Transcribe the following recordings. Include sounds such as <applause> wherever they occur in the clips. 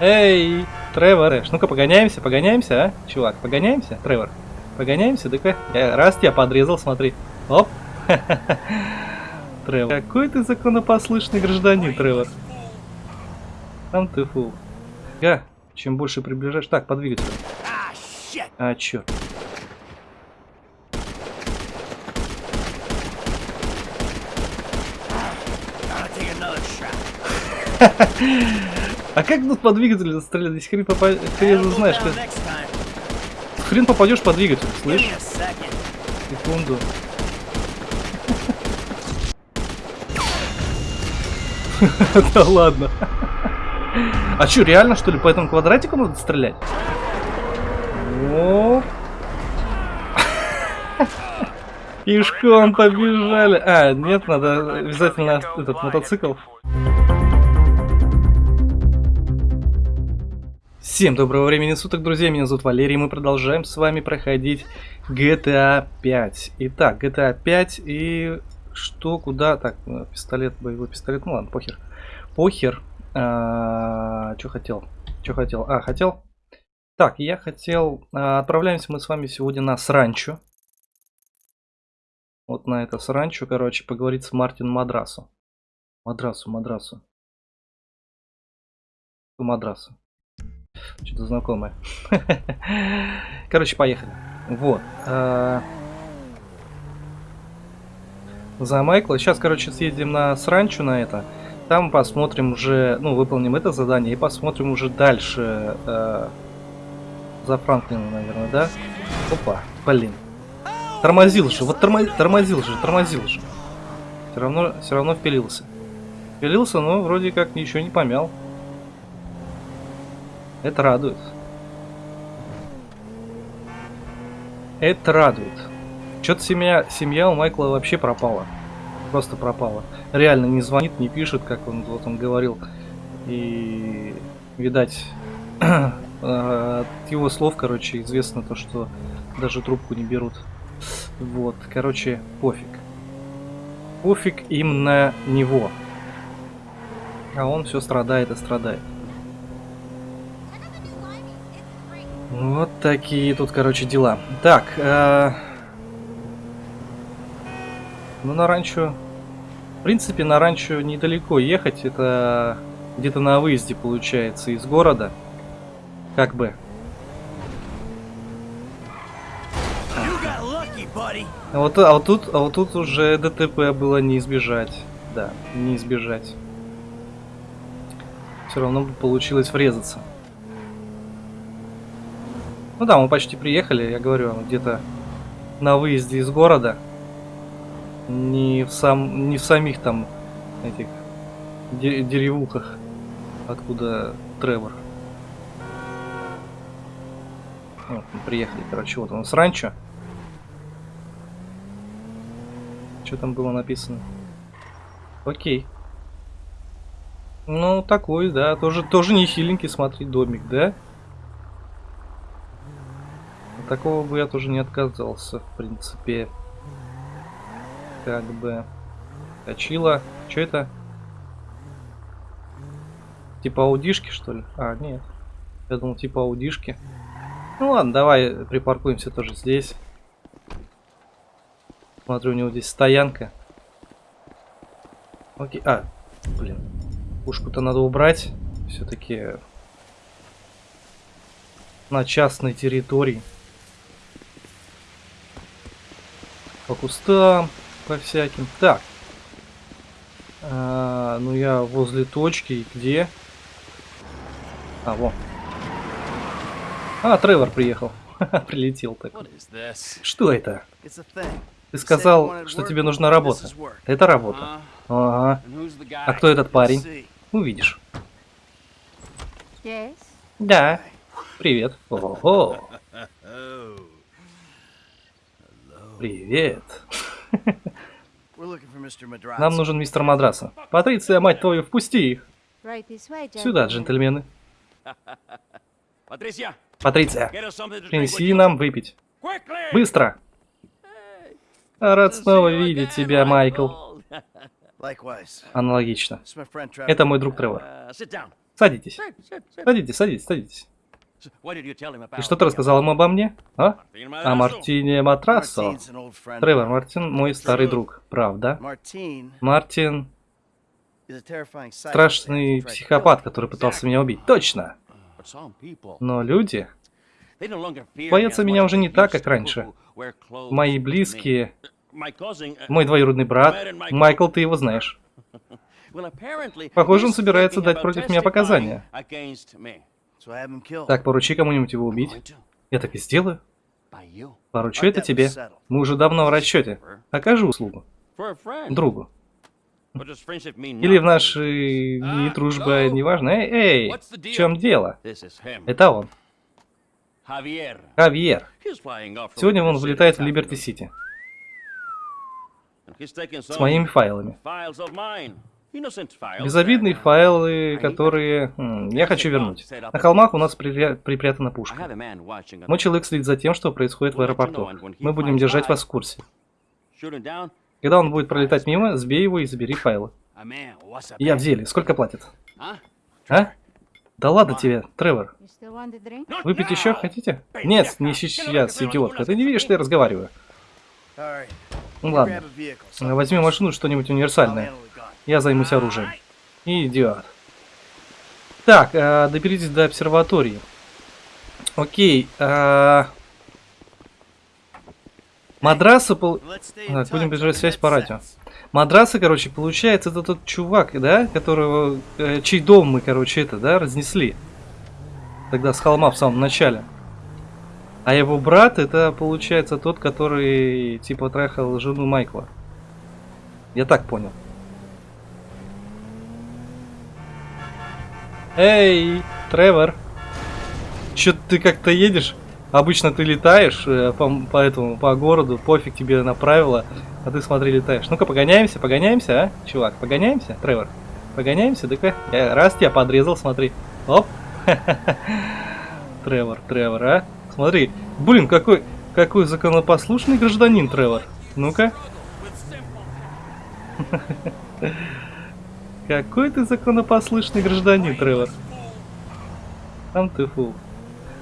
Эй, Тревор, ну-ка погоняемся, погоняемся, а? Чувак, погоняемся, Тревор? Погоняемся, да-ка. Раз тебя подрезал, смотри. Оп. <laughs> Тревор. Какой ты законопослушный гражданин, Тревор. Там ты фул. Га, чем больше приближаешь... Так, по двигателю. А, черт. <laughs> А как тут по двигателю стрелять? Если хрен попадешь, хрен знаешь, как... Хрен попадешь по двигателю, слышь? Секунду. <laughs> Да ладно. А что, реально что ли по этому квадратику надо стрелять? Оп. <laughs> Пешком побежали. А, нет, надо обязательно этот мотоцикл. Всем доброго времени суток, друзья, меня зовут Валерий, мы продолжаем с вами проходить GTA 5. Итак, GTA 5 и что, куда, так, э, пистолет, боевой пистолет, ну ладно, похер. Похер, а, что хотел, что хотел, а, хотел, так, я хотел, а, отправляемся мы с вами сегодня на Сранчо. Вот на это Сранчо, короче, поговорить с Мартин Мадрасу. Мадрасу, Мадрасу. Мадрасу. Что-то знакомое. Короче, поехали. Вот. А, за Майкла. Сейчас, короче, съездим на Сранчу на это. Там посмотрим уже, ну, выполним это задание и посмотрим уже дальше. Э, за Франклина, наверное, да? Опа, блин. Тормозил же, вот тормозил, тормозил же, тормозил же. Все равно, все равно впилился. Впилился, но вроде как ничего не помял. Это радует. Это радует. Что-то семья, семья у Майкла вообще пропала. Просто пропала. Реально не звонит, не пишет, как он вот он говорил. И, видать, <clears throat> от его слов, короче, известно то, что даже трубку не берут. Вот, короче, пофиг. Пофиг им на него. А он все страдает и страдает. Вот такие тут, короче, дела. Так, э... ну на ранчо... В принципе, на ранчо недалеко ехать. Это где-то на выезде, получается, из города. Как бы. А вот, а вот тут, а вот тут уже ДТП было не избежать. Да, не избежать. Все равно бы получилось врезаться. Ну да, мы почти приехали, я говорю, где-то на выезде из города. Не в, сам, не в самих там этих деревухах, откуда Тревор. Вот, мы приехали, короче, вот у нас ранчо. Что там было написано? Окей. Ну, такой, да, тоже, тоже не хиленький, смотри, домик, да? Такого бы я тоже не отказался, в принципе. Как бы... Точила. Что это? Типа аудишки, что ли? А, нет. Я думал, типа аудишки. Ну ладно, давай припаркуемся тоже здесь. Смотрю, у него здесь стоянка. Окей. А, блин. Пушку-то надо убрать. Все-таки на частной территории. По кустам, по всяким. Так. А, ну я возле точки. Где? А, во. А, Тревор приехал. <laughs> Прилетел так. Что это? Ты сказал, что тебе нужна работа. Это работа. Ага. А кто этот парень? Увидишь. Да. Привет. Ого. <laughs> Привет. Нам нужен мистер Мадраса. Патриция, мать твою, впусти их. Сюда, джентльмены. Патриция, принеси нам выпить. Быстро. Рад снова видеть тебя, Майкл. Аналогично. Это мой друг Тревор. Садитесь. Sit, sit. Садитесь, садитесь, садитесь. И что ты рассказал ему обо мне? А? О. Мартине Матрасо. Тревор. Мартин мой старый друг. Правда? Мартин страшный психопат, который пытался меня убить. Точно. Но люди, Боятся меня уже не так, как раньше. мои близкие, uh, мой двоюродный брат, Майкл, ты его знаешь. <laughs> Похоже, он собирается дать против меня показания. Так, поручи кому-нибудь его убить. Я так и сделаю. Поручу это тебе. Мы уже давно в расчете. Окажу услугу. Другу. Или в нашей дни дружба неважно. Эй, эй, в чем дело? Это он. Хавьер. Сегодня он вылетает в Либерти-Сити. С моими файлами. Безобидные файлы, которые м, я хочу вернуть. На холмах у нас припря- припрятана пушка. Мой человек следит за тем, что происходит в аэропорту. Мы будем держать вас в курсе. Когда он будет пролетать мимо, сбей его и забери файлы. Я в деле. Сколько платят? А? Да ладно тебе, Тревор. Выпить еще хотите? Нет, не сейчас, идиотка. Ты не видишь, что я разговариваю? Ну ладно. Возьми машину, что-нибудь универсальное. Я займусь оружием. Идиот. Так, э, доберитесь до обсерватории. Окей. э, Мадраса пол... Так, будем the связь по радио. Мадраса, короче, получается, это тот чувак, да, которого, э, чей дом мы, короче, это, да, разнесли. Тогда с холма в самом начале. А его брат, это, получается, тот, который, типа, трахал жену Майкла. Я так понял. Эй, Тревор. Чё ты как-то едешь? Обычно ты летаешь э, по, по этому, по городу, пофиг тебе на правила, а ты смотри, летаешь. Ну-ка, погоняемся, погоняемся, а, чувак, погоняемся, Тревор. Погоняемся, да я раз тебя подрезал, смотри. Оп. <laughs> Тревор, Тревор, а? Смотри, блин, какой, какой законопослушный гражданин, Тревор. Ну-ка. <laughs> Какой ты законопослушный гражданин, Тревор. Там ты фу.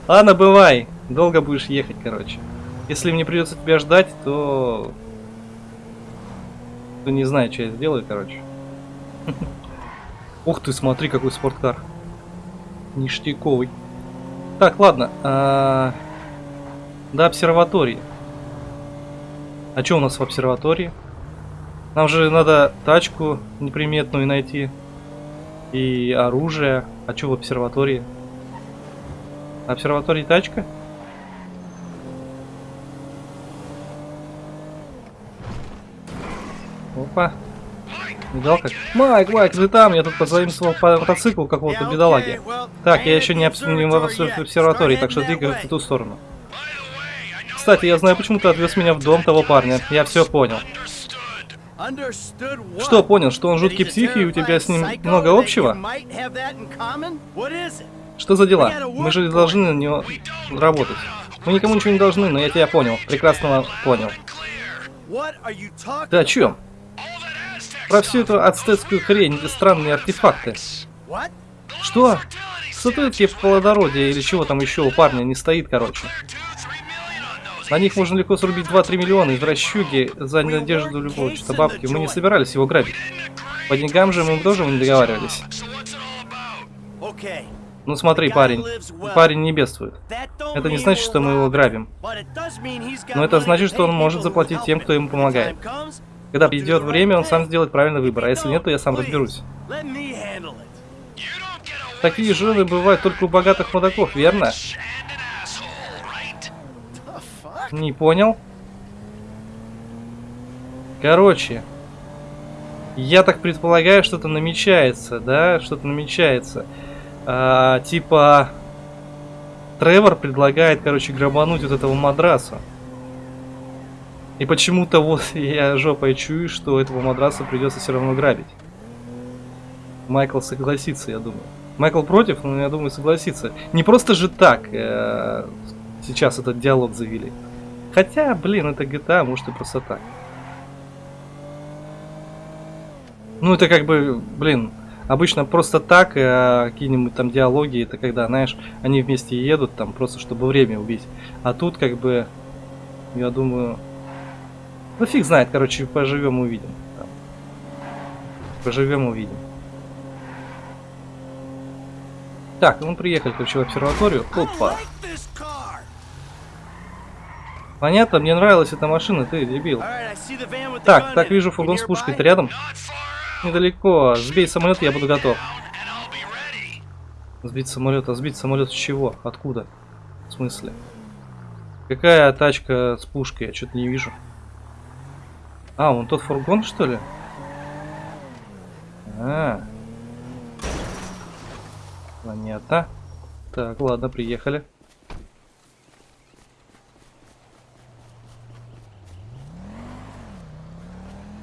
Ладно, бывай. Долго будешь ехать, короче. Если мне придется тебя ждать, то... То не знаю, что я сделаю, короче. <laughs> Ух ты, смотри, какой спорткар. Ништяковый. Так, ладно. а, До обсерватории. А что у нас в обсерватории? Нам же надо тачку неприметную найти. И оружие. А что в обсерватории? Обсерватории тачка? Опа. Видал как? Майк, Майк, ты там? Я тут позаимствовал по мотоцикл какого-то well, Так, я еще не, обс... не в обсерватории, так что двигаюсь в ту сторону. Кстати, я знаю, почему ты отвез меня в дом того парня. Я все понял. Что понял, что он жуткий псих и у тебя с ним много общего? Что за дела? Мы же должны на него работать. Мы никому ничего не должны, но я тебя понял. Прекрасно понял. Ты о чем? Про всю эту ацтецкую хрень, эти странные артефакты. Что? Статуэтки плодородия или чего там еще у парня не стоит, короче. На них можно легко срубить 2-3 миллиона из расчуги за надежду любого что-то бабки. Мы не собирались его грабить. По деньгам же мы тоже не договаривались. Ну смотри, парень. Парень не бедствует. Это не значит, что мы его грабим. Но это значит, что он может заплатить тем, кто ему помогает. Когда придет время, он сам сделает правильный выбор, а если нет, то я сам разберусь. Такие жены бывают только у богатых мудаков, верно? Не понял? Короче, я так предполагаю, что-то намечается, да? Что-то намечается. А, типа, Тревор предлагает, короче, грабануть вот этого мадраса. И почему-то вот <laughs> я жопой чую, что этого мадраса придется все равно грабить. Майкл согласится, я думаю. Майкл против, но я думаю согласится. Не просто же так э, сейчас этот диалог завели. Хотя, блин, это GTA, может и просто так. Ну, это как бы, блин, Обычно просто так, э, какие-нибудь там диалоги, это когда, знаешь, они вместе едут там просто, чтобы время убить. А тут как бы, я думаю, ну фиг знает, короче, поживем увидим. Поживем увидим. Так, мы приехали, короче, в обсерваторию. Опа. Понятно, мне нравилась эта машина, ты дебил. Так, так вижу фургон с пушкой. Ты рядом? Недалеко. Сбей самолет, я буду готов. Сбить самолет. А сбить самолет с чего? Откуда? В смысле? Какая тачка с пушкой? Я что-то не вижу. А, вон тот фургон, что ли? А. Понятно. Так, ладно, приехали.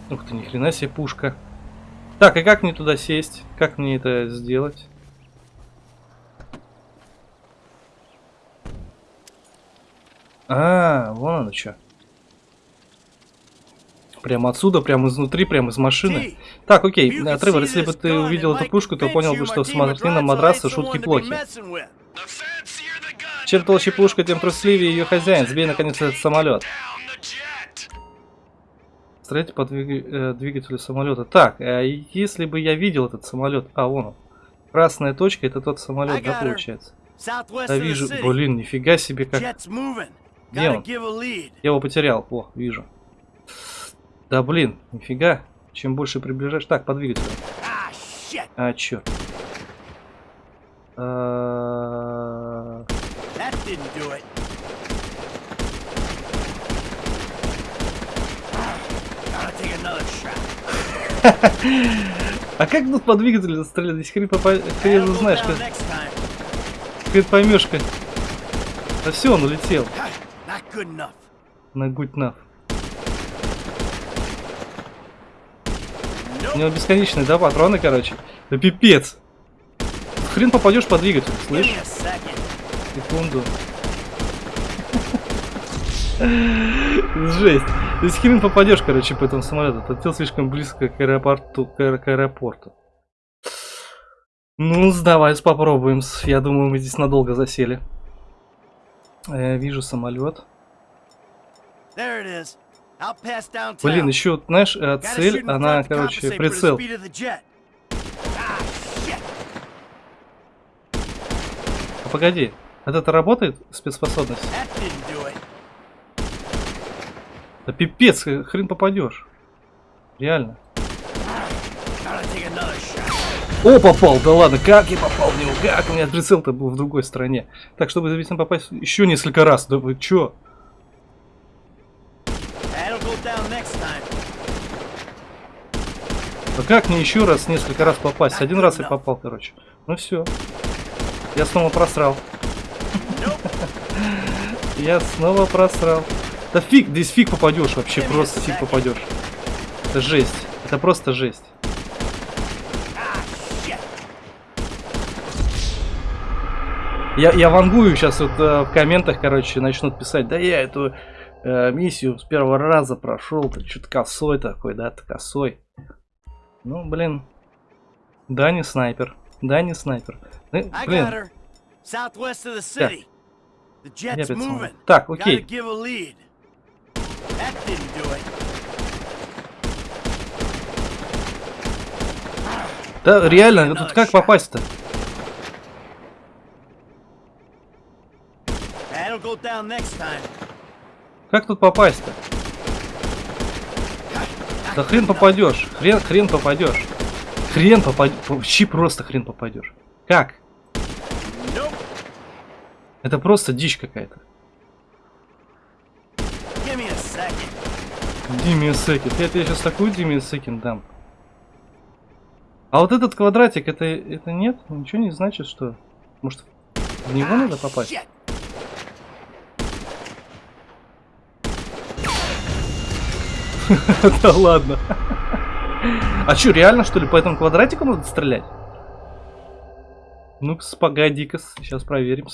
Ух ты, ни хрена себе пушка. Так, и как мне туда сесть? Как мне это сделать? А, вон оно что. Прямо отсюда, прямо изнутри, прямо из машины. Так, окей, Тревор, если бы ты увидел эту пушку, то понял бы, что смотрительно McBride's матраса шутки плохи. Чем толще пушка, тем трусливее ее хозяин. Сбей наконец этот самолет. Стреляйте по двиг- э, двигателю самолета. Так, а если бы я видел этот самолет... А, вон он. Красная точка, это тот самолет, да, получается? Да вижу, блин, нифига себе как... Где он? Я его потерял. О, вижу. Да блин, нифига. Чем больше приближаешь... Так, по двигателю. Ah. А, черт. А, That didn't do it. Gotta take another shot. <laughs> А как тут по двигателю стрелять? Здесь хрен, попа... хрен знаешь, как... хрен поймешь, как... Да все, он улетел. Not good enough. На гудь наф. У него бесконечные, да, патроны, короче. Да пипец. Хрен попадешь по двигателю, слышь? Секунду. <laughs> Жесть. Здесь хрен попадешь, короче, по этому самолету. Подлетел слишком близко к аэропорту. К, аэ- к аэропорту. Ну, давай попробуем. Я думаю, мы здесь надолго засели. Э, вижу самолет. Блин, еще, знаешь, э, цель, она, короче, прицел. Ah. А погоди, это работает, спецспособность? That didn't do it. Да пипец, э, хрен попадешь. Реально. О, попал, да ладно, как я попал в него, как? У меня прицел-то был в другой стороне. Так, чтобы обязательно попасть еще несколько раз, да вы чё? Да как мне еще раз несколько раз попасть? Один раз я попал, короче. Ну все. Я снова просрал. <laughs> Я снова просрал. Да фиг, здесь фиг попадешь вообще, просто фиг попадешь. Это жесть. Это просто жесть. Я, я вангую сейчас вот э, в комментах, короче, начнут писать, да я эту э, миссию с первого раза прошел, ты что-то косой такой, да, ты косой. Ну, блин. Да, не снайпер. Да, не снайпер. Ну, блин. Так, Gotta окей. That didn't do it. Да, реально, тут как попасть-то? Как тут попасть-то? Да хрен попадешь. Хрен, хрен попадешь. Хрен попадешь. Вообще просто хрен попадешь. Как? Это просто дичь какая-то. Second. Диме Секин. Я сейчас такую Диме Секин дам. А вот этот квадратик, это, это нет? Ничего не значит, что... Может, в него надо попасть? <laughs> Да ладно. А что, реально, что ли, по этому квадратику надо стрелять? Ну-ка, погоди-ка, сейчас проверим.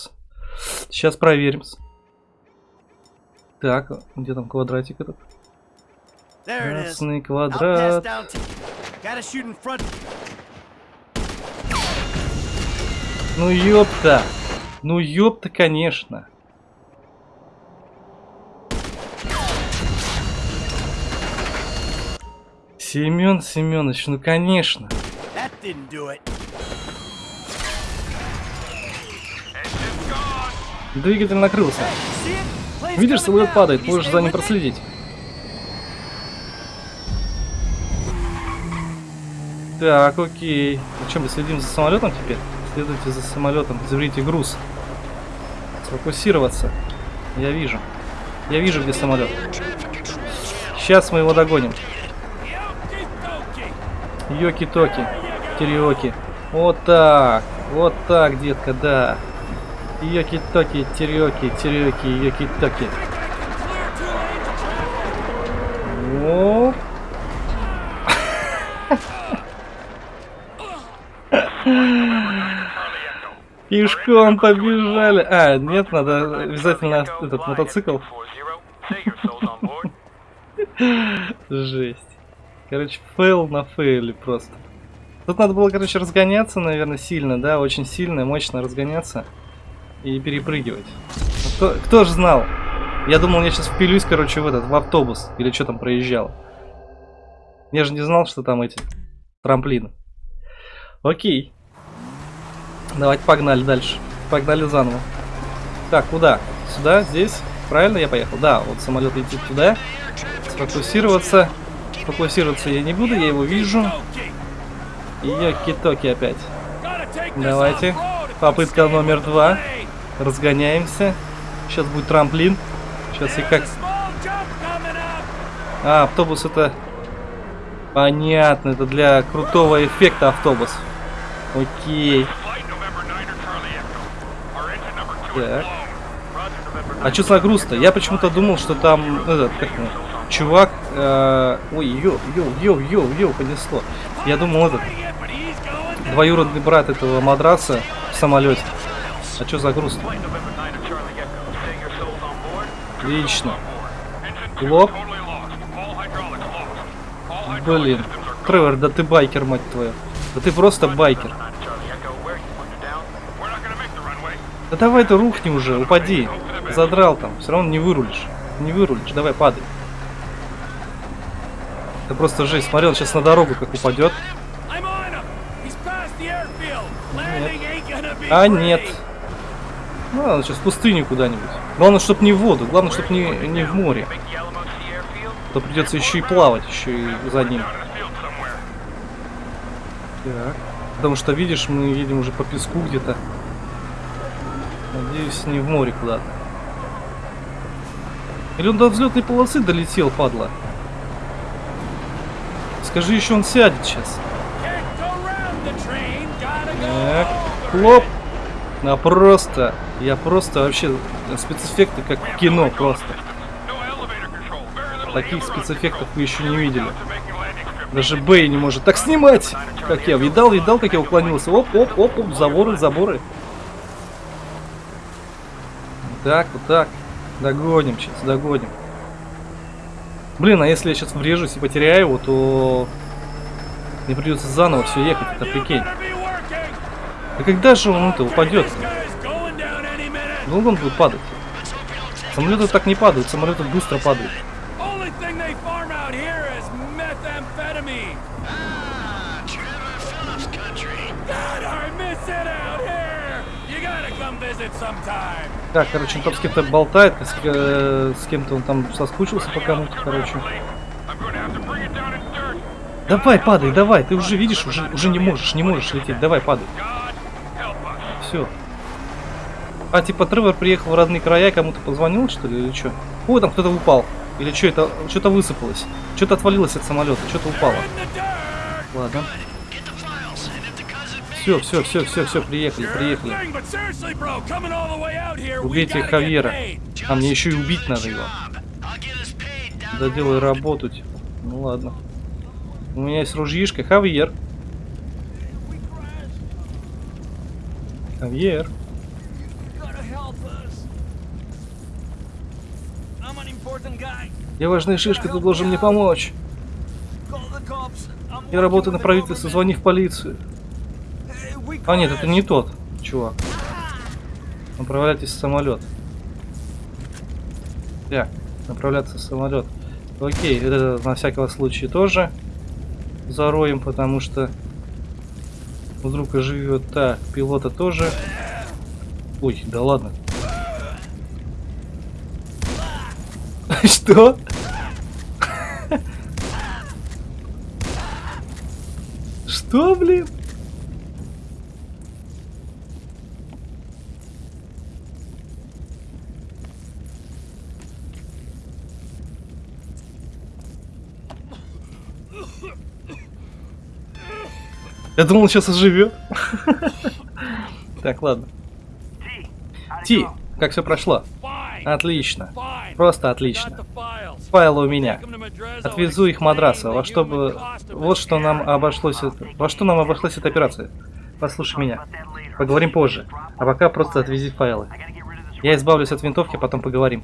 Сейчас проверим. Так, где там квадратик этот? Красный квадрат. Ну ёпта! Ну ёпта, конечно. Семен Семенович, ну конечно. Двигатель накрылся. Видишь, самолет падает, можешь за ним проследить. Так, окей. Ну что, мы следим за самолетом теперь? Следуйте за самолетом, заберите груз. Сфокусироваться. Я вижу. Я вижу, где самолет. Сейчас мы его догоним. Йоки-токи. Териоки. Вот так. Вот так, детка, да. Йоки-токи, териоки, териоки, йоки-токи. Оп. Пешком побежали. А, нет, надо обязательно этот мотоцикл. Жесть. Короче, фейл на фейле просто. Тут надо было, короче, разгоняться, наверное, сильно, да, очень сильно, мощно разгоняться и перепрыгивать. Кто, кто же знал? Я думал, я сейчас впилюсь, короче, в этот, в автобус, или что там проезжал. Я же не знал, что там эти трамплины. Окей. Давайте погнали дальше. Погнали заново. Так, куда? Сюда? Здесь? Правильно я поехал? Да, вот самолет летит туда. Сфокусироваться. Фокусироваться я не буду, я его вижу. И йоки-токи опять. Давайте. Попытка номер два. Разгоняемся. Сейчас будет трамплин. Сейчас и как... А, автобус это... Понятно, это для крутого эффекта автобус. Окей. Так. А что за груз-то? Я почему-то думал, что там этот, как чувак... э, ой, йоу, йоу, йоу, йоу, йоу, понесло. Я думал, этот, двоюродный брат этого Мадрасо в самолете. А что за груз? Отлично. Лоб. Блин. Тревор, да ты байкер, мать твою. Да ты просто байкер. Да давай ты рухни уже, упади. Задрал там, все равно не вырулишь. Не вырулишь, давай падай. Это просто жесть. Смотри, он сейчас на дорогу как упадет. А нет. Ну, ладно, сейчас в пустыню куда-нибудь. Главное, чтобы не в воду, главное, чтобы не, не в море. А То придется еще и плавать, еще и за ним. Так. Потому что, видишь, мы едем уже по песку где-то. Надеюсь, не в море куда-то. Или он до взлетной полосы долетел, падла? Скажи, еще он сядет сейчас. Так, хлоп. На просто. Я просто вообще спецэффекты как кино просто. Таких спецэффектов вы еще не видели. Даже Бэй не может так снимать, как я. Видал, видал, как я уклонился. Оп, оп, оп, оп, заборы, заборы. Так, вот так. Догоним сейчас, догоним. Блин, а если я сейчас врежусь и потеряю его, то мне придется заново все ехать, это прикинь. А когда же он это упадет? Долго он будет падать? Самолеты так не падают, самолеты быстро падают. Sometime. Так, короче, он там с кем-то болтает, с, э, с кем-то он там соскучился по кому-то, короче. Давай, падай, давай, ты уже видишь, уже, уже не можешь, не можешь лететь, давай, падай. Все. А, типа, Тревор приехал в родные края, кому-то позвонил, что ли, или что? Ой, там кто-то упал. Или что это, что-то высыпалось. Что-то отвалилось от самолета, что-то упало. Ладно. Все, все, все, все, все, приехали, приехали. Убейте Хавьера. А мне еще и убить надо его. Да делай работу, типа. Ну ладно. У меня есть ружьишка. Хавьер. Хавьер. Я важная шишка, ты должен мне помочь. Я работаю на правительство, звони в полицию. А нет, это не тот. чувак. Направляйтесь в самолет. Так, направляться в самолет. Окей, это на всякого случая тоже зароем, потому что вдруг живет так, пилота тоже. Ой, да ладно. <laughs> Что? <laughs> Что, блин? Я думал, сейчас оживет. <laughs> Так, ладно. Ти, как все прошло? Отлично. Просто отлично. Файлы у меня. Отвезу их Мадраса. Во что бы... Вот что нам обошлось... это- Во что нам обошлась эта операция? Послушай меня. Поговорим позже. А пока просто отвези файлы. Я избавлюсь от винтовки, потом поговорим.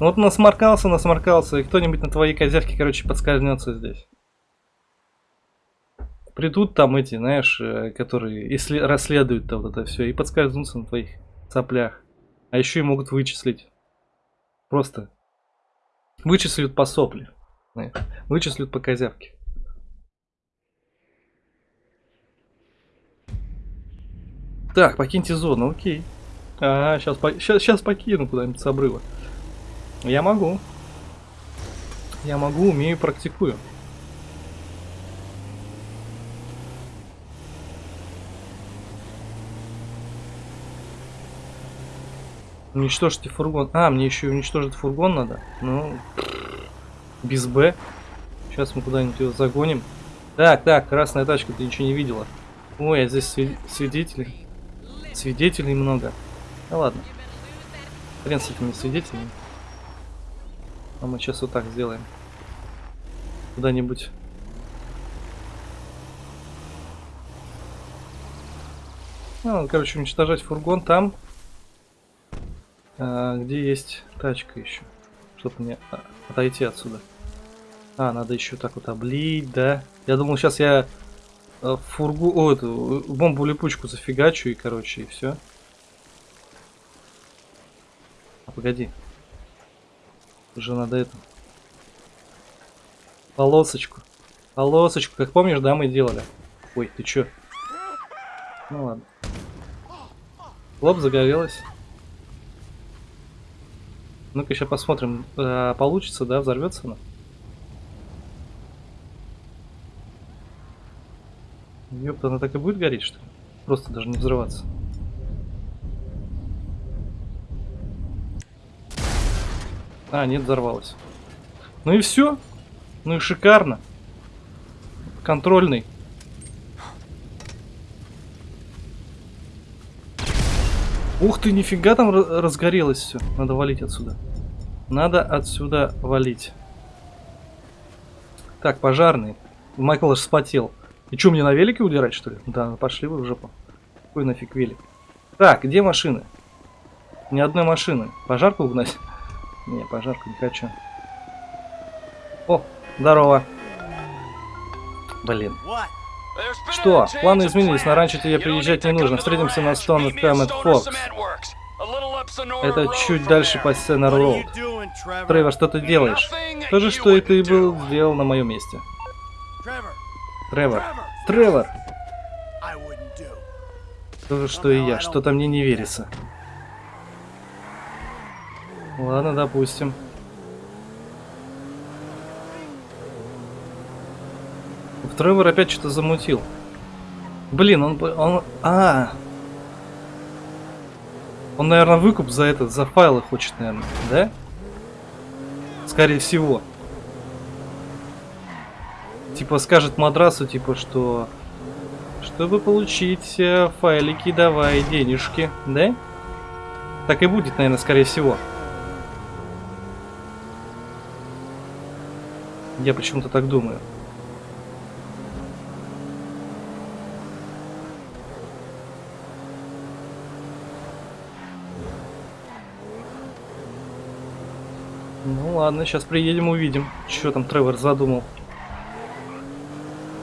Вот насморкался, насморкался, и кто-нибудь на твоей козявке, короче, подскользнется здесь. Придут там эти, знаешь, э, которые иссле- расследуют то вот это все, и подскользнутся на твоих соплях. А еще и могут вычислить. Просто вычислят по сопле. знаешь, Вычислят по козявке. Так, покиньте зону, окей. А, сейчас, сейчас, сейчас покину куда-нибудь с обрыва. Я могу. Я могу, умею, практикую. Уничтожьте фургон. А, мне еще и уничтожить фургон надо. Ну, без Б. Сейчас мы куда-нибудь его загоним. Так, так, красная тачка, ты ничего не видела. Ой, а здесь свид- свидетелей. Свидетелей много. Да ладно. Хрен с этими свидетелями. А мы сейчас вот так сделаем. Куда-нибудь. Ну, короче, уничтожать фургон там, а, где есть тачка еще. Чтобы мне а, отойти отсюда. А, надо еще так вот облить, да. Я думал, сейчас я э, фургу, о, эту э, бомбу-липучку зафигачу и, короче, и все. А, погоди. Уже надо это. Полосочку. Полосочку, как помнишь, да, мы делали. Ой, ты чё? Ну ладно. Лоб загорелась. Ну-ка, сейчас посмотрим, э, получится, да, взорвется она. Ёпта, она так и будет гореть, что ли? Просто даже не взрываться. А, нет, взорвалась. Ну и все. Ну и шикарно. Контрольный. Ух ты, нифига там разгорелось все. Надо валить отсюда. Надо отсюда валить. Так, пожарный. Майкл аж вспотел. И что, мне на велике удирать, что ли? Да, пошли вы в жопу. Какой нафиг велик? Так, где машины? Ни одной машины. Пожарку угнать? Не, пожарку не хочу. О, здорово. Блин. Что? Планы изменились, на ранчо тебе приезжать не нужно. Встретимся на Stone Comet Fox. Это чуть дальше по are Роуд. Тревор, что ты делаешь? То же, что и ты был сделал на моем месте. Тревор. Тревор! То же, что и я. Что-то мне не верится. Ладно, допустим. Тревор опять что-то замутил. Блин, он... он... А, Он, наверное, выкуп за этот, за файлы хочет, наверное, да? Скорее всего. Типа скажет мадрасу, типа, что... Чтобы получить э, файлики, давай денежки, да? Так и будет, наверное, скорее всего. Я почему-то так думаю. Ну ладно, сейчас приедем увидим, что там Тревор задумал.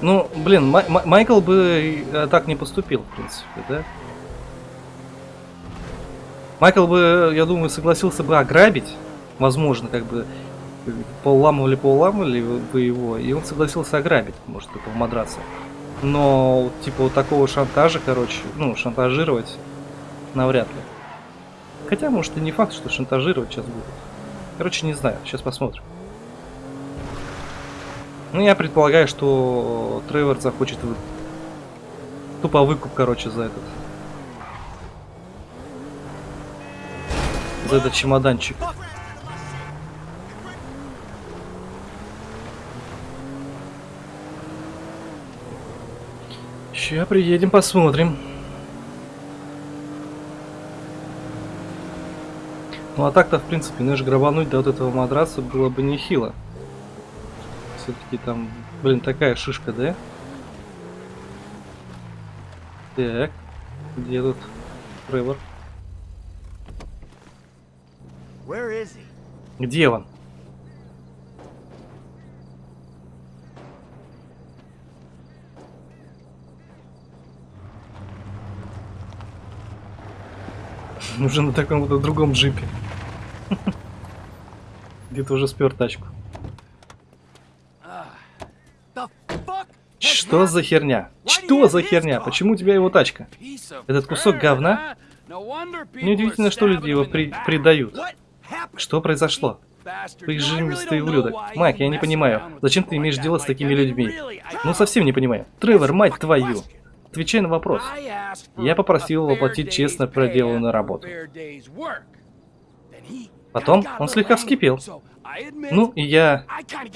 Ну, блин, Май- Май- Майкл бы э, так не поступил, в принципе, да? Майкл бы, я думаю, согласился бы ограбить, возможно, как бы поуламывали, поуламывали бы его, и он согласился ограбить, может, этого мадраса. Но, вот, типа, вот такого шантажа, короче, ну, шантажировать навряд ли. Хотя, может, и не факт, что шантажировать сейчас будут. Короче, не знаю, сейчас посмотрим. Ну, я предполагаю, что Тревор захочет вы... тупо выкуп, короче, за этот. За этот чемоданчик. Ща приедем, посмотрим. Ну а так-то, в принципе, ну грабануть до вот этого матраса было бы нехило. Все-таки там, блин, такая шишка, да? Так, где тут Тревор? Где он? <laughs> Уже на таком вот другом джипе. <laughs> Где-то уже спер тачку. Что за херня? Что за херня? Почему у тебя его тачка? Этот кусок говна? Неудивительно, что люди его при- предают. Что произошло? Ты жимистый ублюдок. Майк, я не понимаю, зачем ты имеешь дело с такими людьми? Ну совсем не понимаю. Тревор, мать твою! Отвечай на вопрос. Я попросил его платить честно проделанную работу. Потом он слегка вскипел. Ну, и я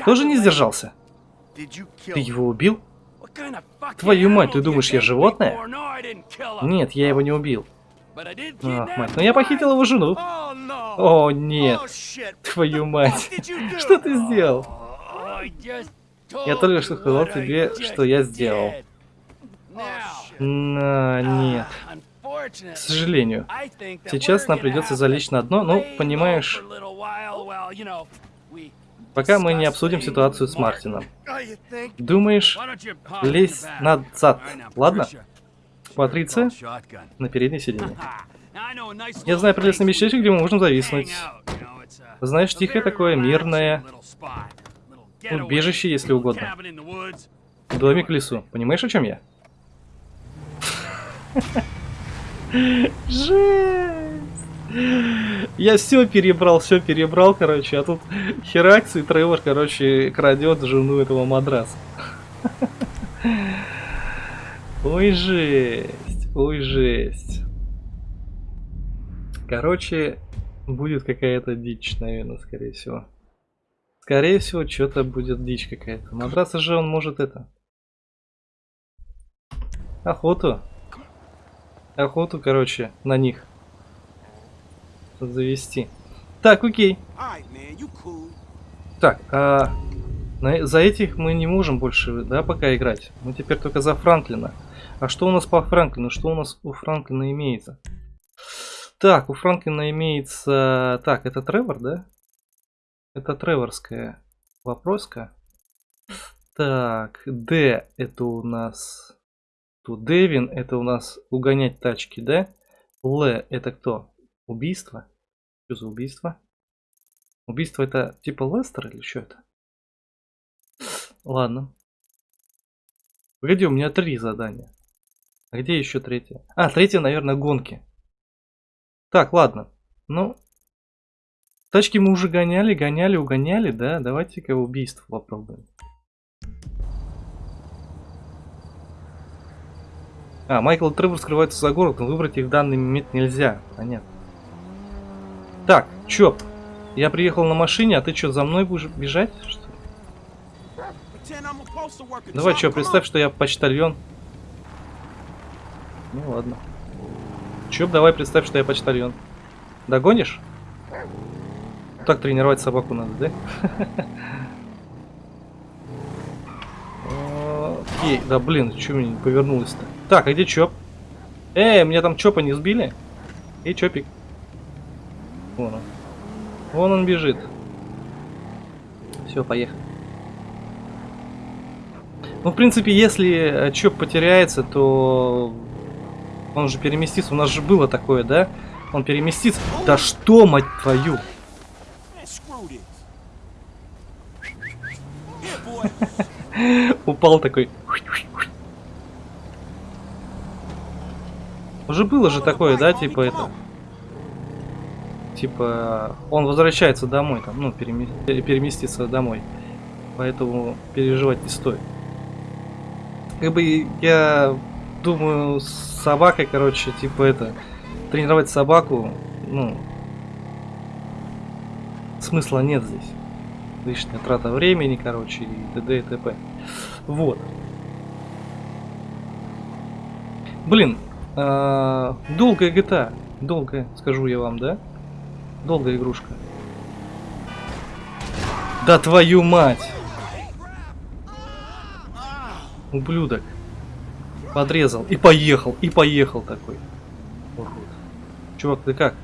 тоже не сдержался. Ты его убил? Твою мать, ты думаешь, я животное? Нет, я его не убил. Ах, мать, но я похитил его жену. О, О, нет. Oh. Твою мать. Что ты сделал? Я только что сказал тебе, что я сделал. На, нет. К сожалению. Сейчас нам придется залечь на дно, ну, понимаешь, Пока мы не обсудим ситуацию с Мартином. Oh? Думаешь, лезь назад, ладно? Патриция на переднее сиденье. <laughs> Я знаю прелестное местечко, где мы можем зависнуть. Знаешь, тихое такое, мирное убежище, если угодно. Домик в лесу. Понимаешь, о чем я? Жесть! Я все перебрал, все перебрал, короче, а тут Херакс и Тревор, короче, крадет жену этого мадраса. Ой, жесть, ой, жесть. Короче, будет какая-то дичь, наверное, скорее всего. Скорее всего, что-то будет дичь какая-то. Мадраса же он может это... Охоту. Охоту, короче, на них. Завести. Так, окей. Так, а на- за этих мы не можем больше, да, пока играть. Мы теперь только за Франклина. А что у нас по Франклину? Что у нас у Франклина имеется? Так, у Франклина имеется... Так, это Тревор, да? Это Треворская вопроска. Так, Д это у нас... Тут Дэвин это у нас угонять тачки, да? Л это кто? Убийство? Что за убийство? Убийство это типа Лестер или что это? Ладно. Погоди, у меня три задания. А где еще третье? А, третье, наверное, гонки. Так, ладно. Ну, тачки мы уже гоняли, гоняли, угоняли, да? Давайте-ка убийство попробуем. А, Майкл и Тревор скрываются за город, но выбрать их в данный момент нельзя. Понятно. Так, Чоп, я приехал на машине, а ты что, за мной будешь бежать? Что? Давай, come представь, что я почтальон. Ну ладно. Чоп, давай представь, что я почтальон. Догонишь? Так тренировать собаку надо, да? <laughs> Окей, да блин, что мне не повернулось-то? Так, а где Чоп? Эй, меня там Чопа не сбили? Эй, Чопик. Вон он. Вон он бежит. Все, поехали. Ну, в принципе, если Чоп потеряется, то он же переместится. У нас же было такое, да? Он переместится. Да что, мать твою? <laughs> Упал такой. Уже было же такое, да, типа это. Типа, он возвращается домой, там, ну, переме- пере- переместится домой. Поэтому переживать не стоит. Как бы я думаю, с собакой, короче, типа это, тренировать собаку, ну, смысла нет здесь. Лишняя трата времени, короче, и т.д. и т.п. Вот. Блин, а, долгая GTA. Долгая, скажу я вам, да? Долгая игрушка. Да твою мать! Ублюдок. Подрезал. И поехал. И поехал такой. Урод. Чувак, ты как?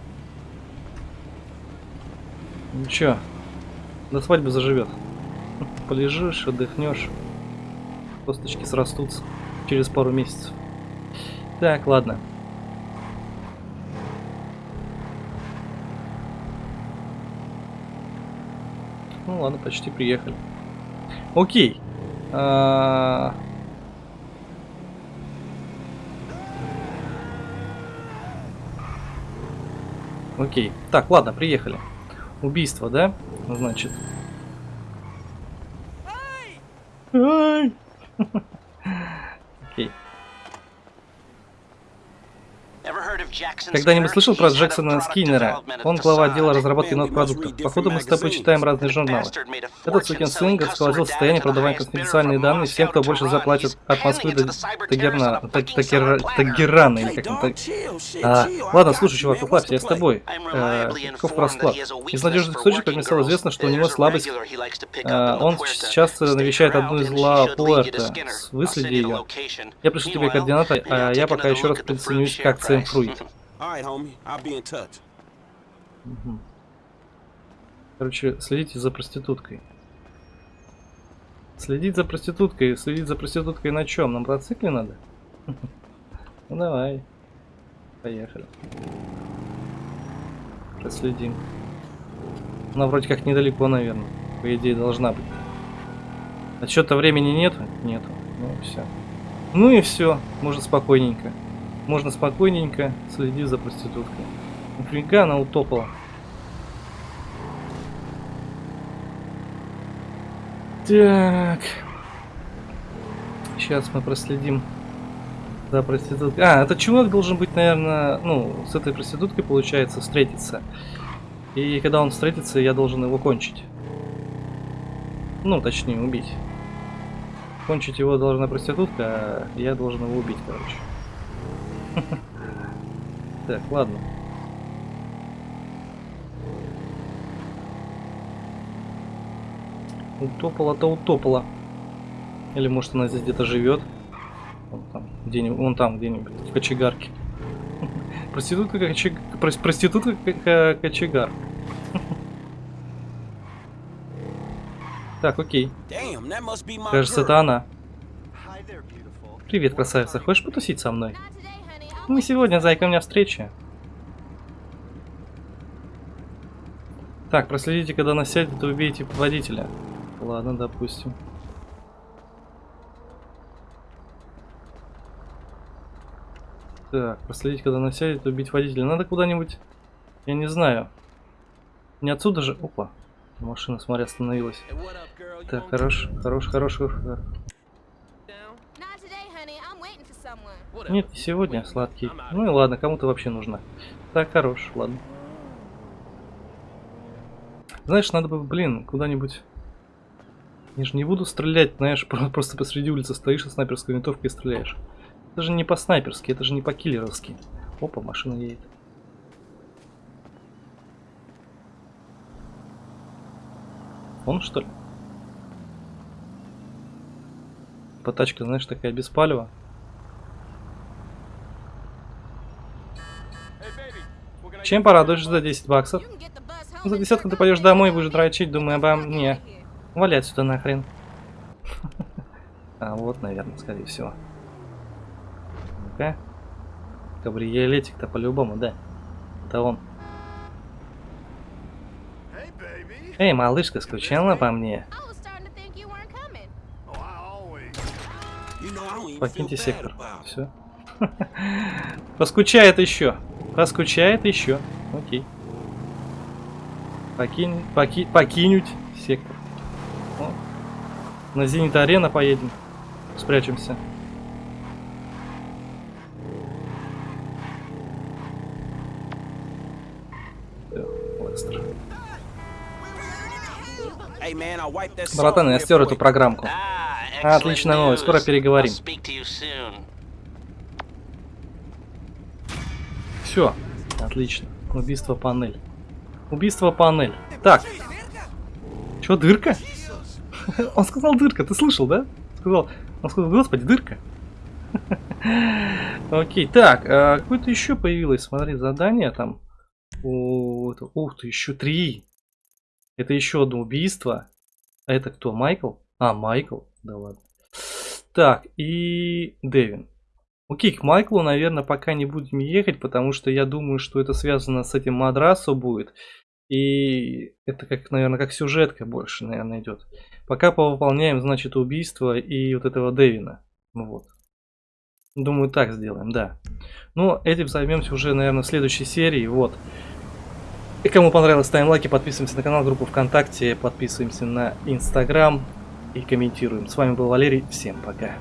Ничего. До свадьбы заживет. Полежишь, отдохнешь. Косточки срастутся через пару месяцев. Так, ладно. Ну ладно, почти приехали. Окей. А, Окей. Так, ладно, приехали. Убийство, да? Значит. Ай! <laughs> Когда-нибудь слышал про Джексона Скиннера? Он глава отдела разработки новых продуктов. Походу мы с тобой читаем разные журналы. Этот сукин сын сквозил состояние продавая конфиденциальные данные всем, кто больше заплатит от Москвы до Тагерна, Та- Тагер- Тагерана, или как там так. А, ладно, слушай, чувак, уплавься, я с тобой. Э, каков расклад? Из надежных источников мне стало известно, что у него слабость. э, он часто навещает одну из Ла Пуэрто. Выследи ее. Я пришлю тебе координаты, а я пока еще раз присоединюсь к акциям Фруит. All right, homie. I'll be in touch. Короче, следите за проституткой. Следить за проституткой, следить за проституткой на чем? На мотоцикле надо? <laughs> Ну давай. Поехали. Проследим. Она вроде как недалеко, наверное. По идее, должна быть. Отсчета времени нету? Нету. Ну все. Ну и все. Можно спокойненько. Можно спокойненько следить за проституткой. Нифига она утопала. Так. Сейчас мы проследим за проституткой. А, этот чувак должен быть, наверное, ну, с этой проституткой, получается, встретиться. И когда он встретится, я должен его кончить. Ну, точнее, убить. Кончить его должна проститутка, а я должен его убить, короче. Так, ладно. Утопала-то утопала. Или может она здесь где-то живет. Вон там, где-нибудь, вон там где-нибудь, в кочегарке. <laughs> Проститутка как кочег... прос- Проститутка кочегар. <laughs> Так, окей. Кажется, это она. Привет, красавица. Хочешь потусить со мной? Не сегодня, зайка, у меня встреча. Так, проследите, когда она сядет, и убейте водителя. Ладно, допустим. Так, проследить, когда она сядет, убить водителя. Надо куда-нибудь, я не знаю. Не отсюда же. Опа. Машина, смотри, остановилась. Так, хорош, хорош, хорош. хорош. Нет, не сегодня, сладкий. Ну и ладно, кому-то вообще нужна. Так, хорош, ладно. Знаешь, надо бы, блин, куда-нибудь... Я же не буду стрелять, знаешь, <laughs> про- просто посреди улицы стоишь со снайперской винтовкой и стреляешь. Это же не по-снайперски, это же не по-киллеровски. Опа, машина едет. Он что ли? По тачке, знаешь, такая без палева. Чем порадуешь за 10 баксов? Ну, За десятку ты 45 пойдешь домой и будешь дрочить, думая обо мне. Валять сюда нахрен. <laughs> А вот, наверное, скорее всего. Ну-ка. Кабриолетик-то по-любому, да. Это он. Эй, малышка, скучала по мне? Покиньте сектор. Все. <laughs> Поскучает еще. Поскучает еще. Окей. Покинь, поки, покинуть сектор. О. На Зенит Арена поедем. Спрячемся. Братан, я стер эту программку. Отличная новость. Скоро переговорим. I'll speak to you soon. Все, отлично. Убийство панель. Убийство панель. Так. Чё, дырка? <laughs> Он сказал дырка, ты слышал, да? Сказал, он сказал, господи, дырка. <laughs> Окей, так, а, какое-то еще появилось, смотри, задание там. Ух ты, еще три. Это еще одно убийство. А это кто, Майкл? А, Майкл, да ладно. Так, и Дэвин. Окей, к Майклу, наверное, пока не будем ехать, потому что я думаю, что это связано с этим мадрасу будет. И это как, наверное, как сюжетка больше, наверное, идет. Пока повыполняем, значит, убийство и вот этого Дэвина. Ну Вот. Думаю, так сделаем, да. Но этим займемся уже, наверное, в следующей серии. Вот. И кому понравилось, ставим лайки, подписываемся на канал, группу ВКонтакте, подписываемся на Инстаграм и комментируем. С вами был Валерий, всем пока.